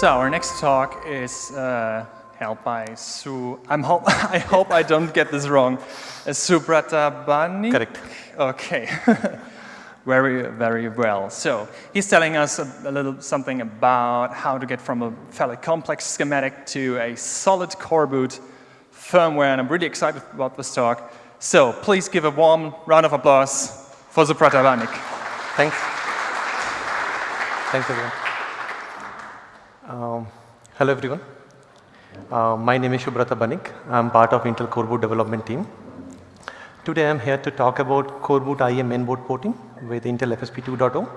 So our next talk is uh, held by Su. I'm hope I hope I don't get this wrong. Uh, Subrata Correct. Okay. very very well. So he's telling us a, a, little something about how to get from a fairly complex schematic to a solid core boot firmware, and I'm really excited about this talk. So please give a warm round of applause for Subrata Banik. Thanks. Thanks everyone. Um, hello everyone. Uh, my name is Subrata Banik. I'm part of Intel Core Boot development team. Today I'm here to talk about Core Boot IEM mainboard porting with Intel FSP 2.0.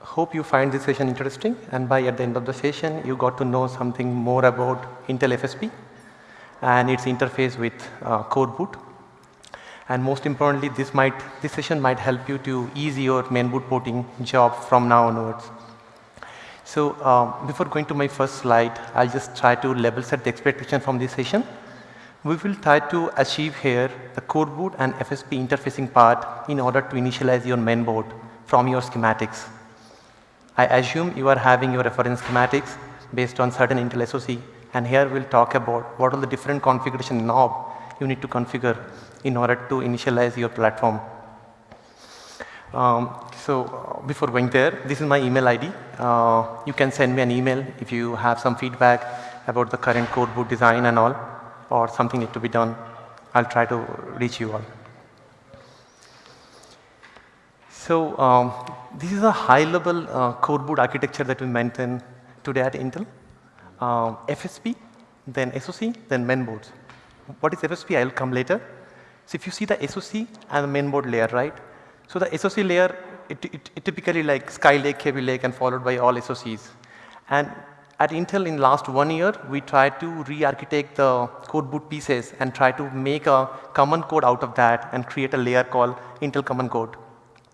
Hope you find this session interesting and by at the end of the session you got to know something more about Intel FSP and its interface with uh, Core Boot. And most importantly this might this session might help you to ease your mainboard porting job from now onwards. So um, before going to my first slide, I'll just try to level set the expectation from this session. We will try to achieve here the core boot and FSP interfacing part in order to initialize your mainboard from your schematics. I assume you are having your reference schematics based on certain Intel SoC and here we'll talk about what are the different configuration knob you need to configure in order to initialize your platform. Um, so uh, before going there, this is my email ID. Uh, you can send me an email if you have some feedback about the current core boot design and all or something need to be done. I'll try to reach you all. So um, this is a high level uh, core boot architecture that we maintain today at Intel. Um, FSP, then SoC, then mainboards. What is FSP? I'll come later. So if you see the SoC and the mainboard layer, right? So the SoC layer, it, it, it typically like Skylake, Kaby Lake and followed by all SoCs. And at Intel in last one year, we tried to re-architect the core boot pieces and try to make a common code out of that and create a layer called Intel Common Code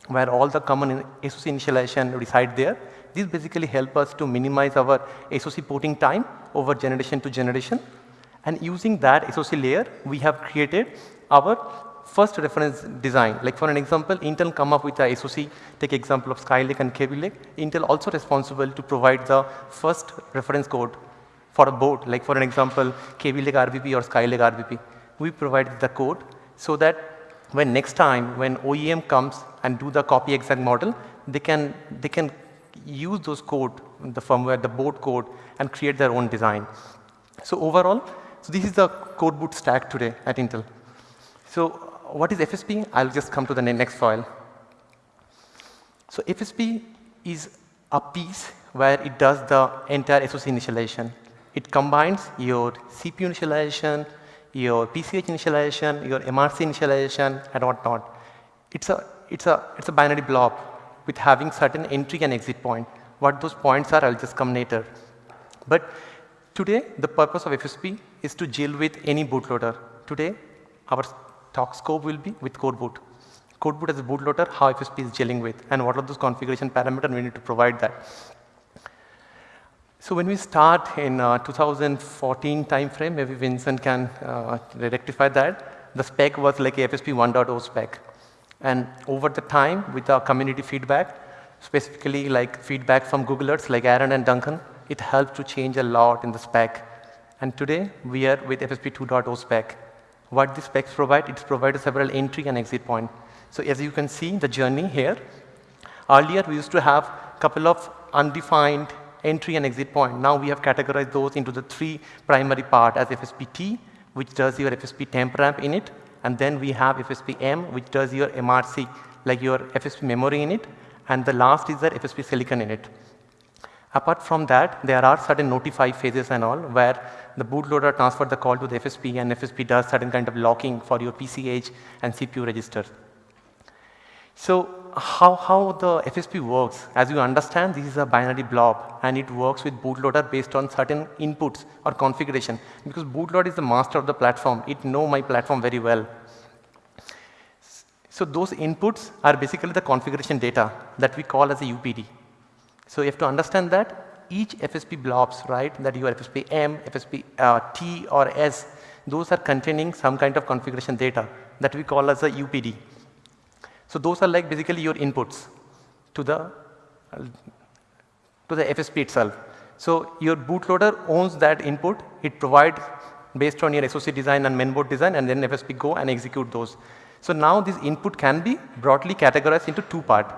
where all the common SoC initialization reside there. This basically help us to minimize our SoC porting time over generation to generation. And using that SoC layer, we have created our first reference design. Like for an example, Intel come up with a SoC, take example of Skylake and Kaby Lake. Intel also responsible to provide the first reference code for a board. Like for an example, Kaby Lake RBP or Skylake RVP. We provide the code so that when next time when OEM comes and do the copy exact model, they can, they can use those code, the firmware, the board code and create their own design. So overall, so this is the core boot stack today at Intel. So what is FSP? I'll just come to the next file. So FSP is a piece where it does the entire SoC initialization. It combines your CPU initialization, your PCH initialization, your MRC initialization and whatnot. It's a, it's a, it's a binary blob with having certain entry and exit point. What those points are, I'll just come later. But today, the purpose of FSP is to deal with any bootloader. Today, our talk scope will be with core boot. Core boot as a bootloader, how FSP is dealing with and what are those configuration parameters we need to provide that. So when we start in uh, 2014 timeframe, maybe Vincent can uh, rectify that. The spec was like FSP 1.0 spec. And over the time with our community feedback, specifically like feedback from Googlers like Aaron and Duncan, it helped to change a lot in the spec. And today we are with FSP 2.0 spec. What the specs provide, it provides several entry and exit point. So as you can see the journey here, earlier we used to have couple of undefined entry and exit point. Now we have categorized those into the three primary part as FSP-T, which does your FSP temp RAM in it, and then we have FSP-M, which does your MRC, like your FSP memory in it, and the last is the FSP silicon in it. Apart from that, there are certain notify phases and all where the bootloader transfers the call to the FSP and FSP does certain kind of locking for your PCH and CPU registers. So how, how the FSP works, as you understand, this is a binary blob and it works with bootloader based on certain inputs or configuration because bootloader is the master of the platform. It know my platform very well. So those inputs are basically the configuration data that we call as a UPD. So you have to understand that each FSP blobs, right, that your FSP M, FSP uh, T or S, those are containing some kind of configuration data that we call as a UPD. So those are like basically your inputs to the to the FSP itself. So your bootloader owns that input. It provides based on your SOC design and mainboard design and then FSP go and execute those. So now this input can be broadly categorized into two parts.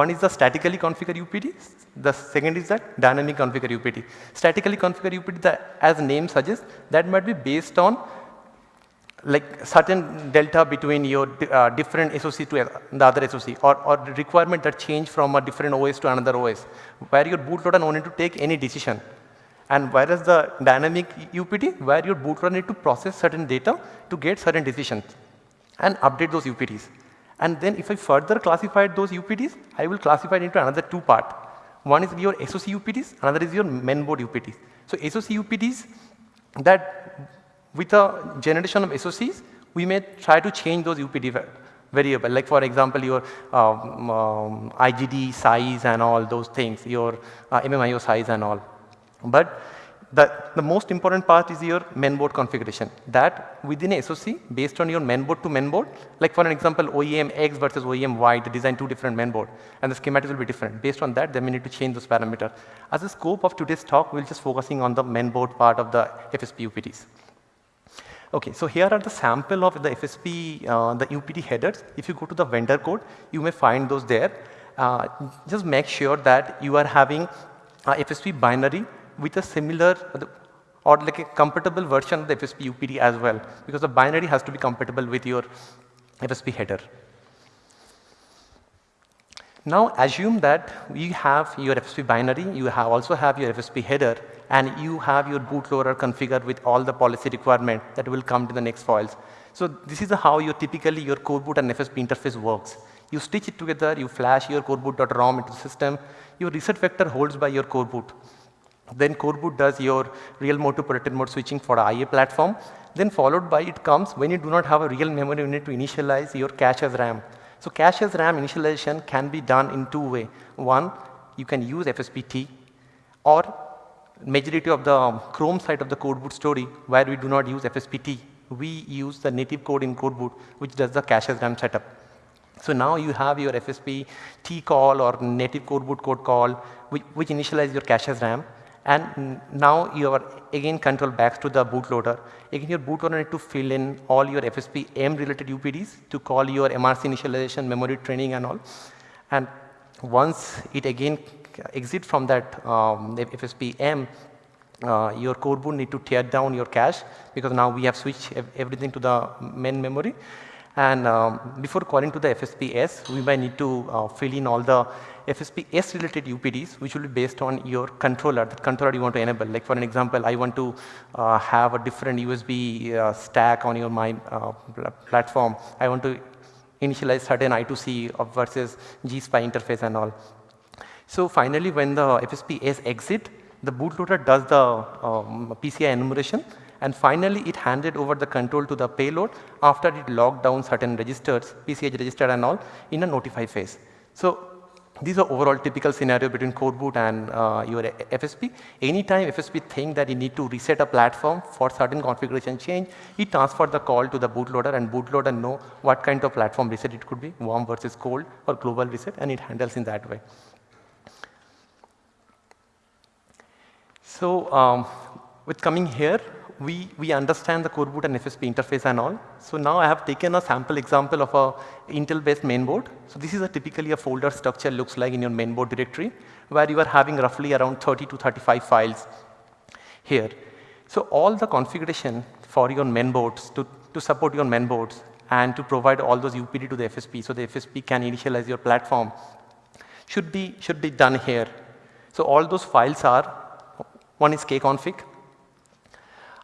One is the statically configured UPD, the second is the dynamic configure UPD. Statically configure UPD, the, as name suggests, that might be based on like certain delta between your uh, different SOC to the other SOC or, or requirement that change from a different OS to another OS where your bootloader no need to take any decision. And whereas the dynamic UPD where your bootloader need to process certain data to get certain decisions and update those UPDs. And then if I further classified those UPDs, I will classify it into another two part. One is your SOC UPDs, another is your mainboard UPDs. So SOC UPDs that with a generation of SOCs, we may try to change those UPD variable. Like for example, your um, um, IGD size and all those things, your uh, MMIO size and all. But the, the most important part is your mainboard configuration that within a SOC based on your mainboard to mainboard like for an example OEM X versus OEM Y they design two different mainboard and the schematics will be different. Based on that then we need to change those parameters. As a scope of today's talk we'll just focusing on the mainboard part of the FSP UPDs. Okay, so here are the sample of the FSP, uh, the UPD headers. If you go to the vendor code, you may find those there. Uh, just make sure that you are having FSP binary with a similar or like a compatible version of the FSP UPD as well because the binary has to be compatible with your FSP header. Now assume that you have your FSP binary, you have also have your FSP header and you have your bootloader configured with all the policy requirement that will come to the next files. So this is how your typically your core boot and FSP interface works. You stitch it together, you flash your coreboot.rom into the system, your reset vector holds by your core boot. Then core boot does your real mode to protected mode switching for IA platform. Then followed by it comes when you do not have a real memory you need to initialize your cache as RAM. So cache as RAM initialization can be done in two way. One, you can use FSPT or majority of the um, Chrome side of the coreboot story where we do not use FSPT. We use the native code in coreboot which does the cache as RAM setup. So now you have your FSP T call or native core boot code call which, which initialize your cache as RAM and now you are again control back to the bootloader. Again your bootloader need to fill in all your FSP M related UPDs to call your MRC initialization, memory training and all. And once it again exit from that um, FSP M, uh, your core boot need to tear down your cache because now we have switched everything to the main memory. And um, before calling to the FSPS, we might need to uh, fill in all the FSP-S related UPDs which will be based on your controller, the controller you want to enable. Like for an example, I want to uh, have a different USB uh, stack on your my uh, platform. I want to initialize certain I2C versus GSPI interface and all. So finally, when the FSP-S exit, the bootloader does the um, PCI enumeration and finally it handed over the control to the payload after it locked down certain registers, PCH register and all in a notify phase. So these are overall typical scenario between core boot and uh, your FSP. Anytime FSP think that you need to reset a platform for certain configuration change, it transfer the call to the bootloader and bootloader know what kind of platform reset it could be, warm versus cold or global reset and it handles in that way. So um, with coming here, we, we understand the core boot and FSP interface and all. So now I have taken a sample example of a Intel based mainboard. So this is a typically a folder structure looks like in your mainboard directory where you are having roughly around 30 to 35 files here. So all the configuration for your mainboards to, to support your mainboards and to provide all those UPD to the FSP so the FSP can initialize your platform should be, should be done here. So all those files are, one is kconfig,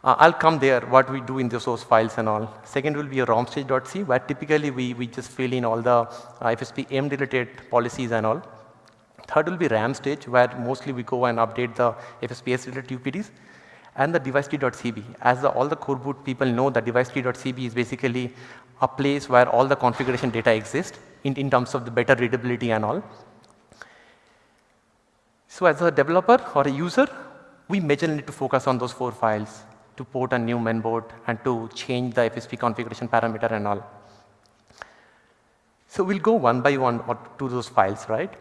uh, I'll come there what we do in the source files and all. Second will be a romstage.c where typically we, we just fill in all the uh, FSP M related policies and all. Third will be RAM stage where mostly we go and update the FSPS related UPDs and the device.cb. As the, all the core boot people know that device.cb is basically a place where all the configuration data exists in, in terms of the better readability and all. So as a developer or a user, we majorly need to focus on those four files to port a new mainboard and to change the FSP configuration parameter and all. So we'll go one by one to those files, right?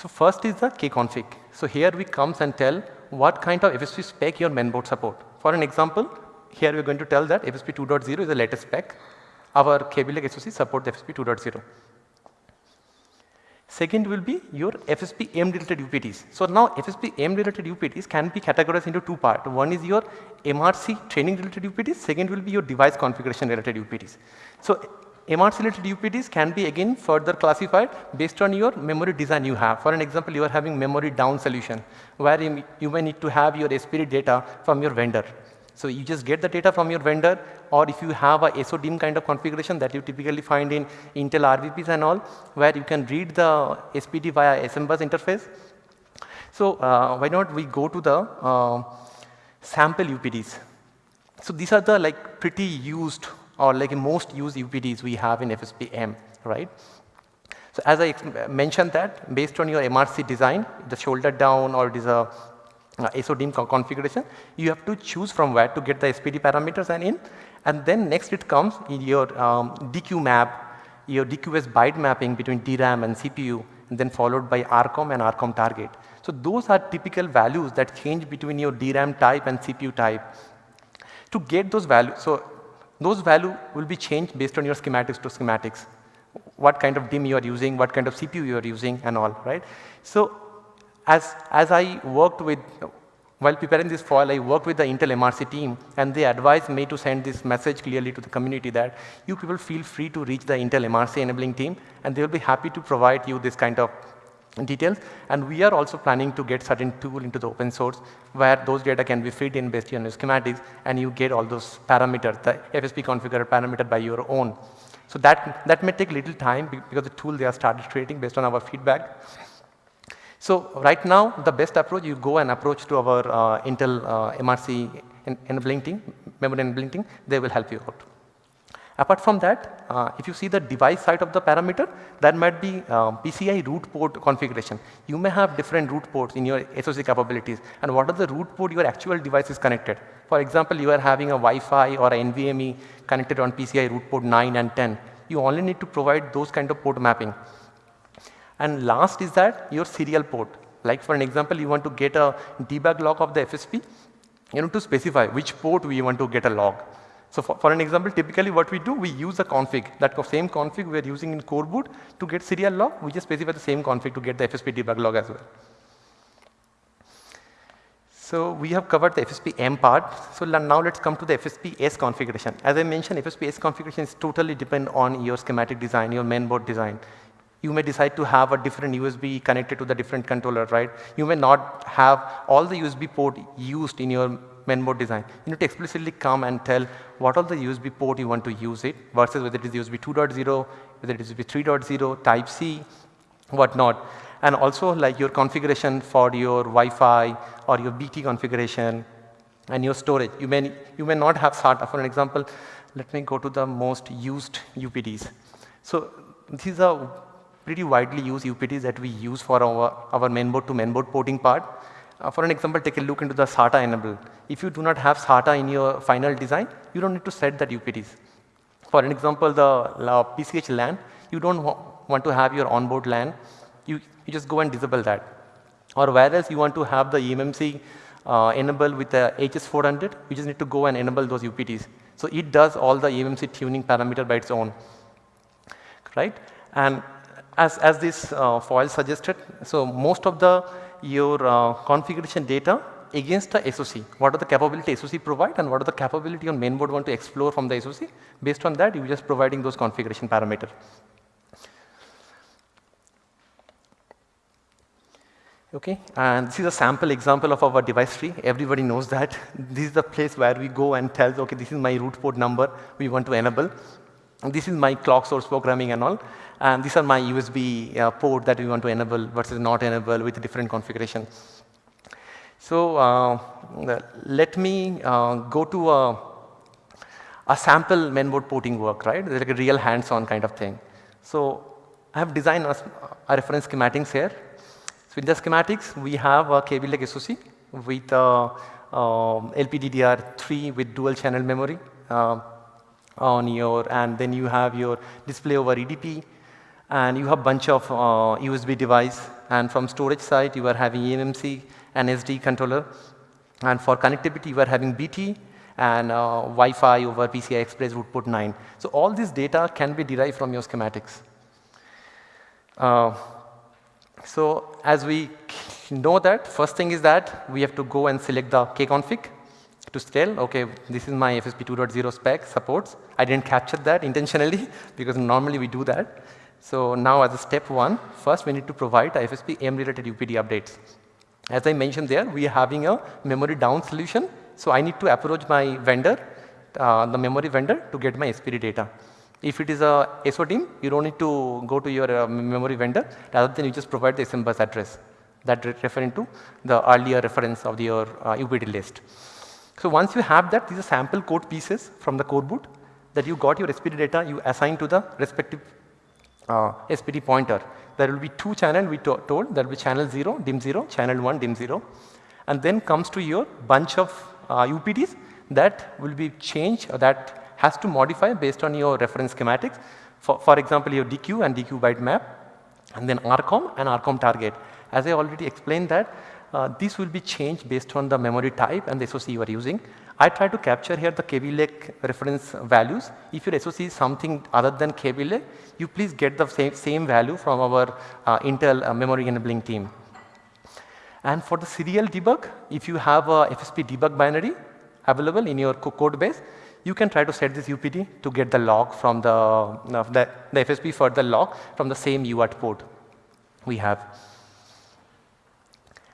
So first is the kconfig. So here we comes and tell what kind of FSP spec your mainboard support. For an example, here we are going to tell that FSP 2.0 is the latest spec. Our Lake SoC support FSP 2.0. Second will be your FSP M related UPDs. So now FSP M related UPDs can be categorized into two parts. One is your MRC training related UPDs, second will be your device configuration related UPDs. So MRC related UPDs can be again further classified based on your memory design you have. For an example, you are having memory down solution where you, you may need to have your SPD data from your vendor. So you just get the data from your vendor or if you have a SODIMM kind of configuration that you typically find in Intel RVPs and all where you can read the SPD via SMBus interface. So uh, why not we go to the uh, sample UPDs. So these are the like pretty used or like most used UPDs we have in FSP-M, right? So as I mentioned that based on your MRC design, the shoulder down or it is a SODIMM co configuration, you have to choose from where to get the SPD parameters and in. And then next it comes in your um, DQ map, your DQS byte mapping between DRAM and CPU, and then followed by RCOMP and RCOMP target. So those are typical values that change between your DRAM type and CPU type. To get those values, so those value will be changed based on your schematics to schematics. What kind of DIMM you are using, what kind of CPU you are using and all, right? So as, as I worked with, while preparing this file, I worked with the Intel MRC team and they advised me to send this message clearly to the community that you people feel free to reach the Intel MRC enabling team and they will be happy to provide you this kind of details and we are also planning to get certain tool into the open source where those data can be fed in based on your schematics and you get all those parameters, the FSP configured parameter by your own. So that, that may take little time because the tool they are started creating based on our feedback. So right now the best approach you go and approach to our uh, Intel uh, MRC enabling team, memory enabling team, they will help you out. Apart from that, uh, if you see the device side of the parameter, that might be uh, PCI root port configuration. You may have different root ports in your SoC capabilities and what are the root port your actual device is connected. For example, you are having a Wi-Fi or a NVMe connected on PCI root port 9 and 10. You only need to provide those kind of port mapping. And last is that your serial port. Like for an example, you want to get a debug log of the FSP, you need to specify which port we want to get a log. So for, for, an example, typically what we do, we use a config. That same config we are using in core boot to get serial log, we just specify the same config to get the FSP debug log as well. So we have covered the FSP M part. So now let's come to the FSP S configuration. As I mentioned, FSP S configuration is totally depend on your schematic design, your mainboard design you may decide to have a different USB connected to the different controller, right? You may not have all the USB port used in your mainboard design. You need to explicitly come and tell what all the USB port you want to use it versus whether it is USB 2.0, whether it is USB 3.0, Type C, whatnot. And also like your configuration for your Wi-Fi or your BT configuration and your storage. You may, you may not have SATA. For an example, let me go to the most used UPDs. So these are pretty widely used UPDs that we use for our, our mainboard to mainboard porting part. Uh, for an example, take a look into the SATA enable. If you do not have SATA in your final design, you don't need to set that UPDs. For an example, the PCH LAN, you don't wa want to have your onboard LAN, you, you just go and disable that. Or whereas you want to have the eMMC uh, enable with the HS400, you just need to go and enable those UPDs. So it does all the eMMC tuning parameter by its own, right? And as, as this uh, foil suggested, so most of the your uh, configuration data against the SOC. What are the capability SOC provide and what are the capability on mainboard want to explore from the SOC. Based on that, you just providing those configuration parameter. Okay, and this is a sample example of our device tree. Everybody knows that. This is the place where we go and tell, okay, this is my root port number we want to enable. This is my clock source programming and all. And these are my USB uh, port that we want to enable versus not enable with different configuration. So uh, let me uh, go to a, a sample mainboard porting work, right? It's like a real hands-on kind of thing. So I have designed a, a, reference schematics here. So in the schematics, we have a Kaby Lake SoC with uh, um, LPDDR3 with dual channel memory uh, on your, and then you have your display over EDP, and you have bunch of uh, USB device And from storage side, you are having eMMC and SD controller. And for connectivity, you are having BT and uh, Wi-Fi over PCI Express root port 9. So all this data can be derived from your schematics. Uh, so as we know that, first thing is that we have to go and select the kconfig to tell, okay, this is my FSP 2.0 spec supports. I didn't capture that intentionally because normally we do that. So now as a step one, first we need to provide FSP M related UPD updates. As I mentioned there, we are having a memory down solution. So I need to approach my vendor, uh, the memory vendor to get my SPD data. If it is a SODIMM, you don't need to go to your uh, memory vendor, rather than you just provide the SM bus address that re referring to the earlier reference of your uh, UPD list. So once you have that, these are sample code pieces from the core boot that you got your SPD data, you assign to the respective uh, SPD pointer. There will be two channel we to told, there will be channel 0, DIMM 0, channel 1, DIMM 0. And then comes to your bunch of uh, UPDs that will be changed or that has to modify based on your reference schematics. For, for example, your DQ and DQ byte map and then RCOMP and RCOMP target. As I already explained that uh, this will be changed based on the memory type and the SOC you are using. I try to capture here the Lake reference values. If your SOC is something other than Lake, you please get the same, same value from our uh, Intel uh, memory enabling team. And for the serial debug, if you have a FSP debug binary available in your code base, you can try to set this UPD to get the log from the, uh, the, the FSP for the log from the same UART port we have.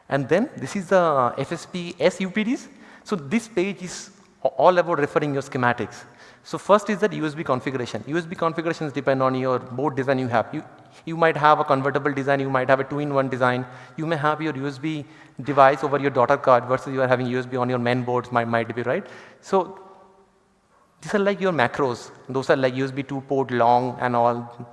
And then this is the uh, FSP SUPDs. So this page is all about referring your schematics. So first is that USB configuration. USB configurations depend on your board design you have. You, you might have a convertible design, you might have a two-in-one design. You may have your USB device over your daughter card versus you are having USB on your main boards might, might be right. So these are like your macros. Those are like USB 2 port long and all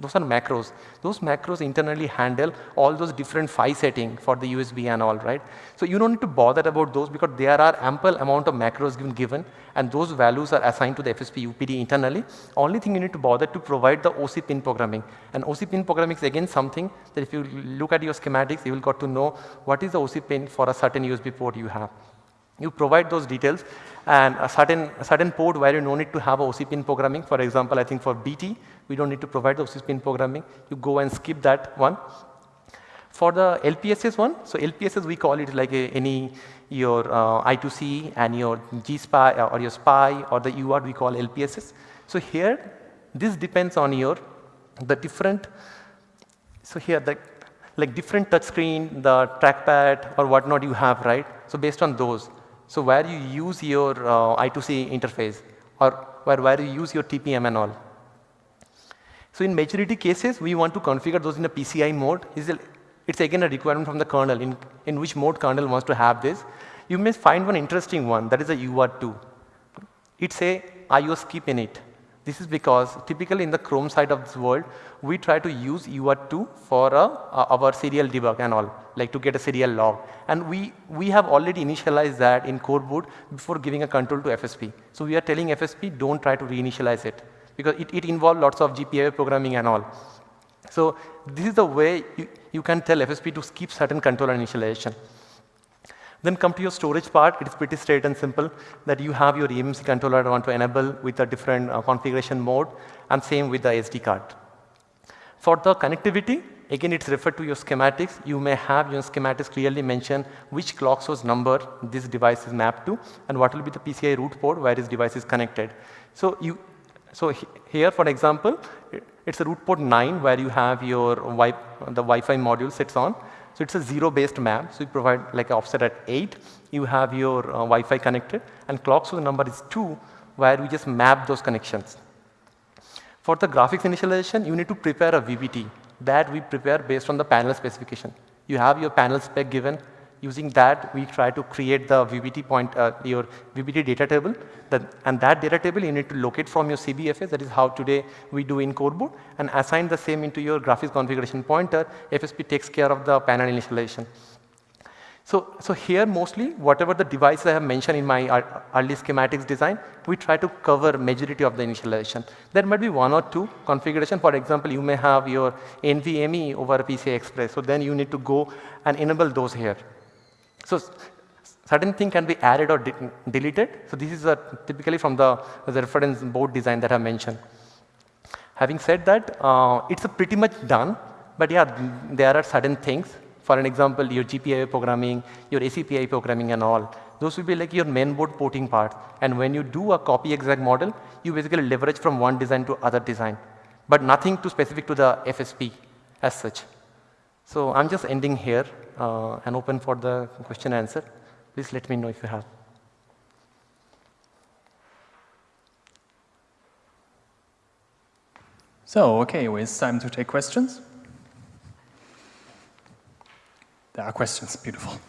those are macros. Those macros internally handle all those different PHY setting for the USB and all, right? So you don't need to bother about those because there are ample amount of macros given, given and those values are assigned to the FSP UPD internally. Only thing you need to bother to provide the OC pin programming. And OC pin programming is again something that if you look at your schematics, you will got to know what is the OC pin for a certain USB port you have. You provide those details and a certain, a certain port where you no need to have OC pin programming. For example, I think for BT, we don't need to provide the OC pin programming. You go and skip that one. For the LPSS one, so LPSS we call it like a, any your uh, I2C and your GSPI uh, or your SPI or the UART we call LPSS. So here, this depends on your the different. So here the like different touchscreen, the trackpad or whatnot you have, right? So based on those, so where you use your uh, I2C interface or where, where you use your TPM and all. So in majority cases, we want to configure those in a PCI mode. It's again a requirement from the kernel in, in which mode kernel wants to have this. You may find one interesting one that is a UART2. It's a IO skip in it. This is because typically in the Chrome side of this world, we try to use UART2 for uh, our serial debug and all, like to get a serial log. And we, we have already initialized that in core boot before giving a control to FSP. So we are telling FSP don't try to reinitialize it because it, it involves lots of GPIO programming and all. So this is the way you, you can tell FSP to skip certain control initialization. Then come to your storage part, it is pretty straight and simple that you have your eMMC controller want to enable with a different uh, configuration mode and same with the SD card. For the connectivity, again it's referred to your schematics. You may have your schematics clearly mention which clock source number this device is mapped to and what will be the PCI root port where this device is connected. So you, so here for example, it's a root port 9 where you have your wi the Wi-Fi module sits on so it's a zero based map. So you provide like offset at 8. You have your uh, Wi-Fi connected and clock the number is 2 where we just map those connections. For the graphics initialization, you need to prepare a VBT that we prepare based on the panel specification. You have your panel spec given Using that, we try to create the VBT point, uh, your VBT data table. That, and that data table you need to locate from your CBFS. That is how today we do in coreboot and assign the same into your graphics configuration pointer. FSP takes care of the panel initialization. So, so here mostly whatever the devices I have mentioned in my early schematics design, we try to cover majority of the initialization. There might be one or two configuration. For example, you may have your NVMe over PCI Express. So then you need to go and enable those here. So certain thing can be added or de deleted. So this is typically from the, the, reference board design that I mentioned. Having said that, uh, it's pretty much done. But yeah, there are certain things for an example, your GPIO programming, your ACPI programming and all, those will be like your main board porting part. And when you do a copy exact model, you basically leverage from one design to other design, but nothing too specific to the FSP as such. So I'm just ending here uh, and open for the question and answer. Please let me know if you have. So, okay, it's time to take questions. There are questions, beautiful.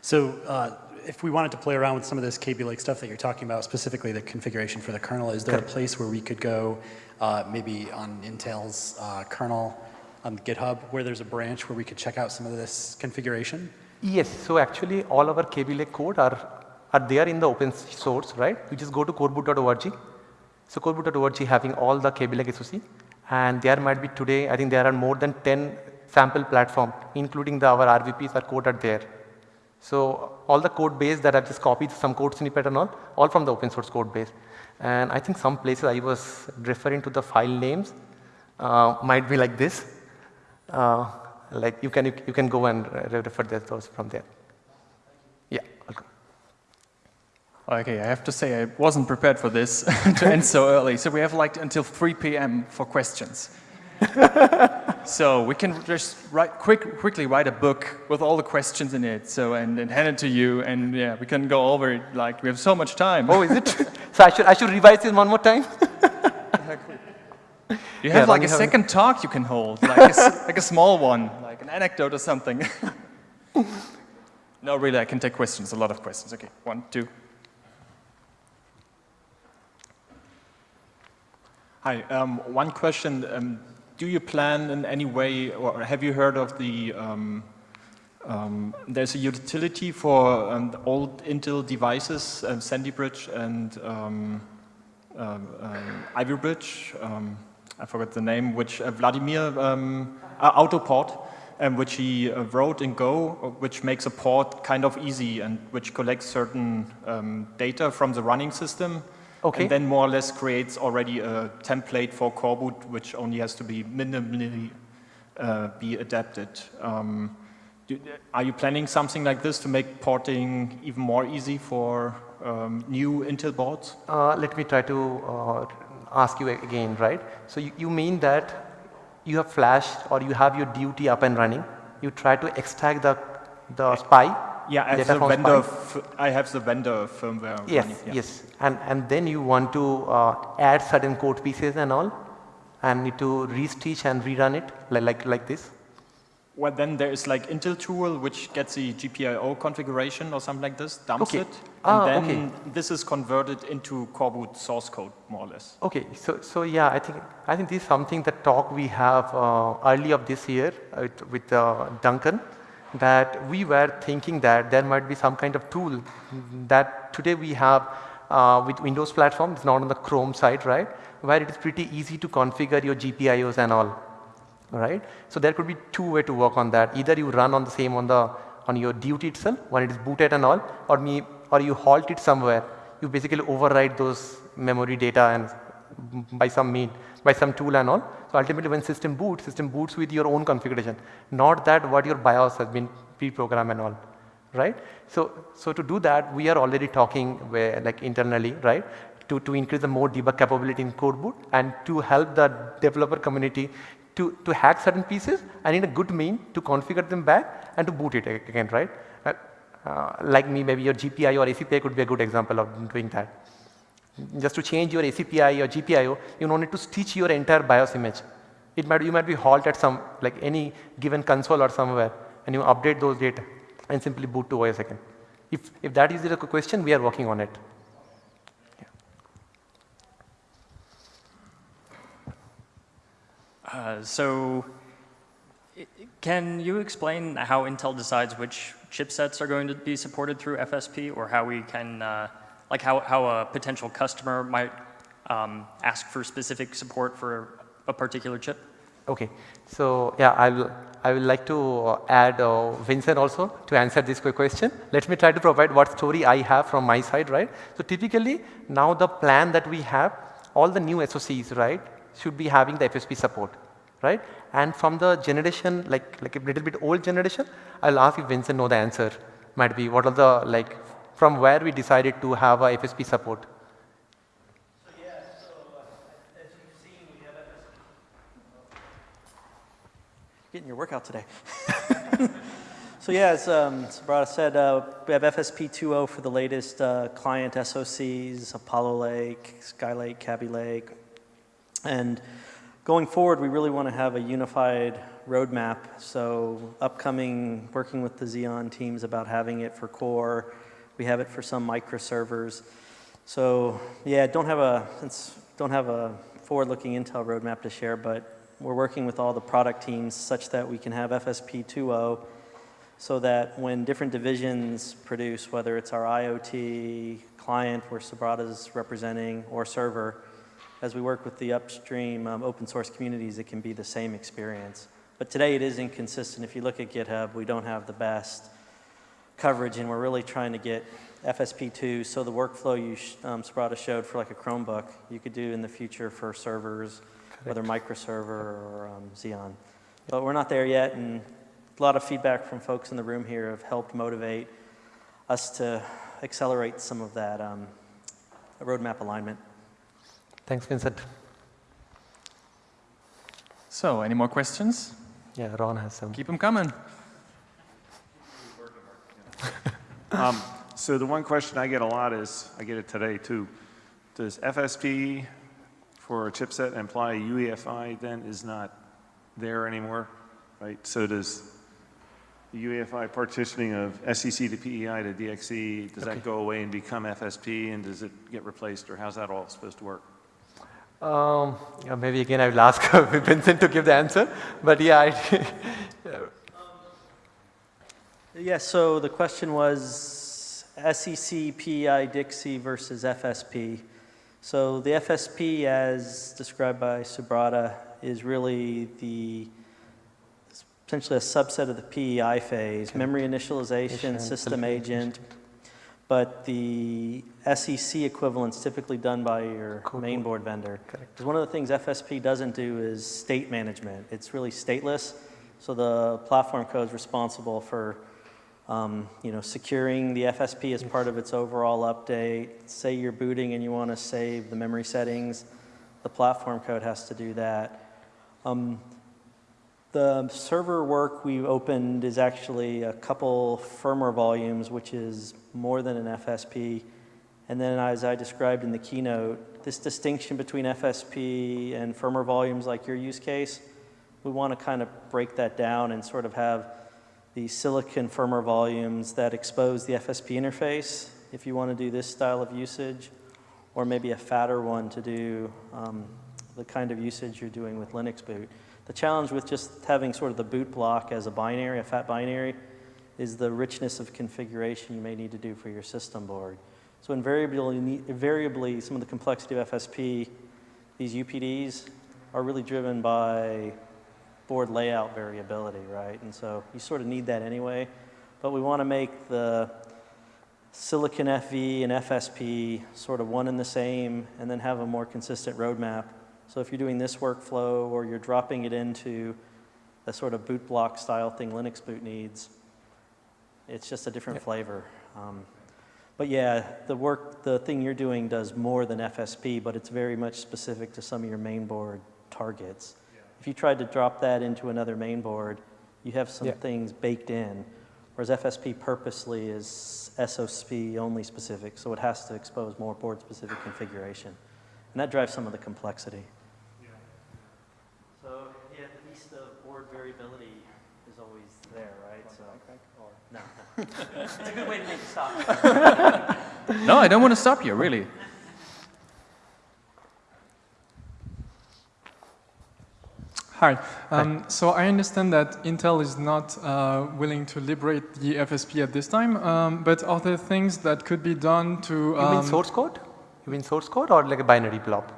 So uh, if we wanted to play around with some of this Kaby Lake stuff that you're talking about, specifically the configuration for the kernel, is there a place where we could go uh, maybe on Intel's uh, kernel on GitHub where there's a branch where we could check out some of this configuration? Yes, so actually all our Kaby Lake code are, are there in the open source, right? You just go to coreboot.org so coreboot.org having all the Kaby Lake SOC and there might be today, I think there are more than 10 sample platform including the our RVPs are coded there. So all the code base that I've just copied some code snippet and all, all from the open source code base. And I think some places I was referring to the file names uh, might be like this. Uh, like you can, you, you, can go and refer those from there. Yeah, welcome. Okay, I have to say I wasn't prepared for this to end so early. So we have like until 3 p.m. for questions. so we can just write quick, quickly write a book with all the questions in it. So and, and hand it to you, and yeah, we can go over it. Like we have so much time. Oh, is it? so I should I should revise it one more time. you have yeah, like a second talk you can hold, like a, like a small one, like an anecdote or something. no, really, I can take questions. A lot of questions. Okay, one, two. Hi, um, one question. Um, do you plan in any way, or have you heard of the, um, um there's a utility for um, old Intel devices, um, Sandy Bridge and um, Ivy Bridge, I forgot the name, which uh, Vladimir, uh, Autoport, um, which he uh, wrote in Go, which makes a port kind of easy and which collects certain data from the running system Okay. And then more or less creates already a template for coreboot, which only has to be minimally uh, be adapted. Um, do, are you planning something like this to make porting even more easy for um, new Intel boards? Uh, let me try to uh, ask you again, right? So you, you mean that you have flashed or you have your DUT up and running, you try to extract the, the SPI yeah, I have, the vendor I have the vendor firmware. Yes, running, yeah. yes. And, and then you want to uh, add certain code pieces and all and need to restitch and rerun it like, like, like this? Well, then there is like Intel tool which gets the GPIO configuration or something like this, dumps okay. it, ah, and then okay. this is converted into coreboot source code, more or less. Okay, so so yeah, I think I think this is something that talk we have uh, early of this year uh, with, with uh, Duncan that we were thinking that there might be some kind of tool that today we have uh, with Windows platform, it's not on the Chrome side, right, where it is pretty easy to configure your GPIOs and all, right. So there could be two way to work on that. Either you run on the same on the on your duty itself when it is booted and all, or me or you halt it somewhere. You basically override those memory data and by some mean, by some tool and all. So ultimately when system boots, system boots with your own configuration, not that what your BIOS has been pre-programmed and all, right? So, so to do that, we are already talking where, like internally, right? To, to increase the more debug capability in core boot and to help the developer community to, to hack certain pieces and in a good mean to configure them back and to boot it again, right? Uh, uh, like me, maybe your GPI or ACPI could be a good example of doing that. Just to change your ACPI or GPIO, you don't need to stitch your entire BIOS image. It might, you might be halt at some, like any given console or somewhere, and you update those data and simply boot to OS again. If, if that is the question, we are working on it. Uh, so can you explain how Intel decides which chipsets are going to be supported through FSP or how we can, uh, like how, how a potential customer might um, ask for specific support for a particular chip? Okay, so yeah, I will, I will like to uh, add uh, Vincent also to answer this quick question. Let me try to provide what story I have from my side, right? So typically, now the plan that we have, all the new SoCs, right, should be having the FSP support, right? And from the generation, like, like a little bit old generation, I'll ask if Vincent know the answer. Might be what are the, like, from where we decided to have a FSP support. Getting your workout today. so yeah, as um, Subrata said, uh, we have FSP 2.0 for the latest uh, client SoCs, Apollo Lake, Skylake, Kaby Lake. And going forward, we really want to have a unified roadmap. So upcoming, working with the Xeon teams about having it for core. We have it for some microservers. So yeah, don't have a, don't have a forward-looking Intel roadmap to share, but we're working with all the product teams such that we can have FSP 2.0 so that when different divisions produce, whether it's our IoT client where Subrata's representing or server, as we work with the upstream um, open source communities, it can be the same experience. But today it is inconsistent. If you look at GitHub, we don't have the best coverage and we're really trying to get FSP2, so the workflow you, sh um, Subrata showed for like a Chromebook, you could do in the future for servers, whether microserver or um, Xeon. But we're not there yet, and a lot of feedback from folks in the room here have helped motivate us to accelerate some of that um, roadmap alignment. Thanks, Vincent. So, any more questions? Yeah, Ron has some. Keep them coming. Um, so the one question I get a lot is, I get it today too, does FSP for a chipset imply UEFI then is not there anymore, right? So does the UEFI partitioning of SEC to PEI to DXE, does that go away and become FSP and does it get replaced or how's that all supposed to work? Um, yeah, maybe again I will ask Vincent to give the answer, but yeah, I, Yeah, so the question was SEC, PEI, DXE versus FSP. So the FSP, as described by Subrata, is really the essentially a subset of the PEI phase, memory initialization, system agent. But the SEC equivalent's typically done by your Code main board. vendor. Correct. Because one of the things FSP doesn't do is state management. It's really stateless. So the platform code is responsible for, um, you know, securing the FSP as part of its overall update. Say you're booting and you want to save the memory settings, the platform code has to do that. Um, the server work we've opened is actually a couple firmware volumes, which is more than an FSP. And then as I described in the keynote, this distinction between FSP and firmware volumes like your use case, we want to kind of break that down and sort of have the silicon firmware volumes that expose the FSP interface if you want to do this style of usage, or maybe a fatter one to do um, the kind of usage you're doing with Linux boot. The challenge with just having sort of the boot block as a binary, a fat binary, is the richness of configuration you may need to do for your system board. So invariably, invariably some of the complexity of FSP, these UPDs are really driven by board layout variability, right? And so you sort of need that anyway. But we want to make the Silicon FV and FSP sort of one and the same, and then have a more consistent roadmap. So if you're doing this workflow or you're dropping it into a sort of boot block style thing Linux boot needs, it's just a different flavor. Um, but yeah, the work, the thing you're doing does more than FSP, but it's very much specific to some of your main board targets. If you tried to drop that into another main board, you have some Yeah. things baked in, whereas FSP purposely is SOSP only specific, so it has to expose more board specific configuration. And that drives some of the complexity. So yeah, at least the board variability is always there, right? So, no, no. It's a good way to make it stop. No, I don't want to stop you, really. Hi. Um, so I understand that Intel is not uh, willing to liberate the FSP at this time, um, but are there things that could be done to... You Um, mean source code? You mean source code or like a binary blob?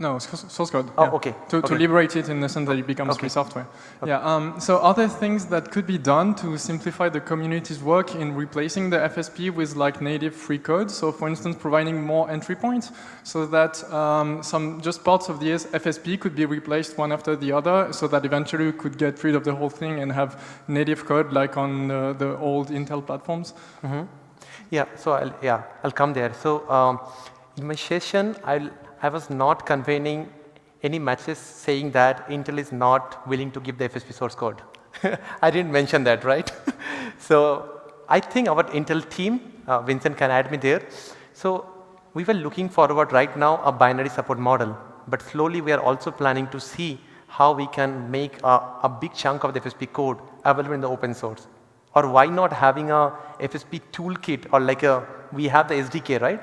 No, source code. Oh, yeah. okay, To, to liberate it in the sense that it becomes Okay. free software. Yeah. Um, so are there things that could be done to simplify the community's work in replacing the FSP with like native free code? So for instance, providing more entry points so that um, some just parts of the FSP could be replaced one after the other so that eventually we could get rid of the whole thing and have native code like on uh, the old Intel platforms? Yeah, so I'll, yeah, I'll come there. So um, in my session, I'll, I was not conveying any matches saying that Intel is not willing to give the FSP source code. I didn't mention that, right? so I think our Intel team, uh, Vincent can add me there. So we were looking forward right now a binary support model, but slowly we are also planning to see how we can make a, a big chunk of the FSP code available in the open source. Or why not having a FSP toolkit or like a, we have the SDK, right?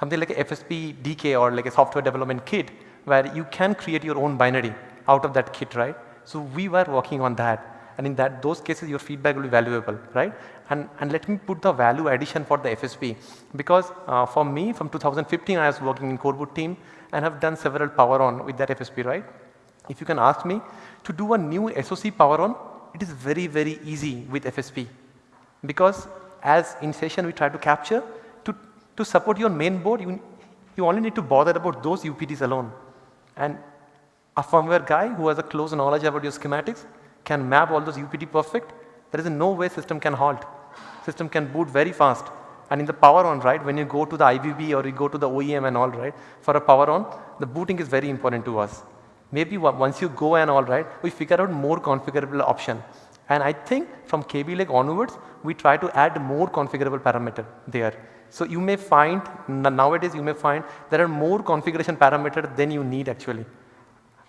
Something like a FSP DK or like a software development kit where you can create your own binary out of that kit, right? So we were working on that. And in that, those cases, your feedback will be valuable, right? And, and let me put the value addition for the FSP. Because uh, for me, from 2015, I was working in Coreboot team and have done several power on with that FSP, right? If you can ask me to do a new SOC power on, it is very, very easy with FSP. Because as in session we try to capture, to, support your main board, you, you only need to bother about those UPDs alone. And a firmware guy who has a close knowledge about your schematics can map all those UPD perfect. There is no way system can halt. System can boot very fast. And in the power on, right, when you go to the IBV or you go to the OEM and all, right, for a power on, the booting is very important to us. Maybe once you go and all, right, we figure out more configurable option. And I think from Kaby Lake onwards, we try to add more configurable parameter there. So you may find, nowadays you may find there are more configuration parameter than you need actually.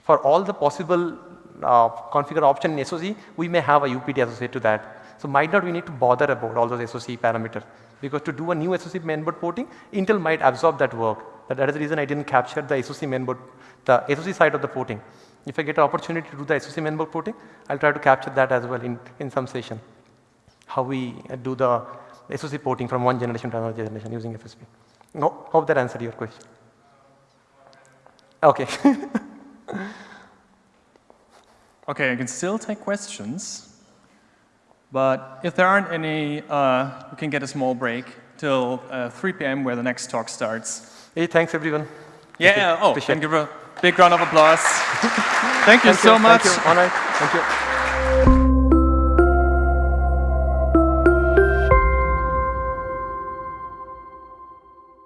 For all the possible uh, configure option in SOC, we may have a UPD associated to that. So might not we need to bother about all those SOC parameters because to do a new SOC mainboard porting, Intel might absorb that work. That is the reason I didn't capture the SOC mainboard, the SOC side of the porting. If I get an opportunity to do the SOC mainboard porting, I'll try to capture that as well in, in some session. How we uh, do the SOC porting from one generation to another generation using FSP. No, hope that answered your question. Okay. Okay, I can still take questions, but if there aren't any, uh, we can get a small break till uh, 3 p.m. where the next talk starts. hey, thanks everyone. Yeah, oh, Appreciate and give a big round of applause. Thank you Thank so much. Thank you. Right. Thank you.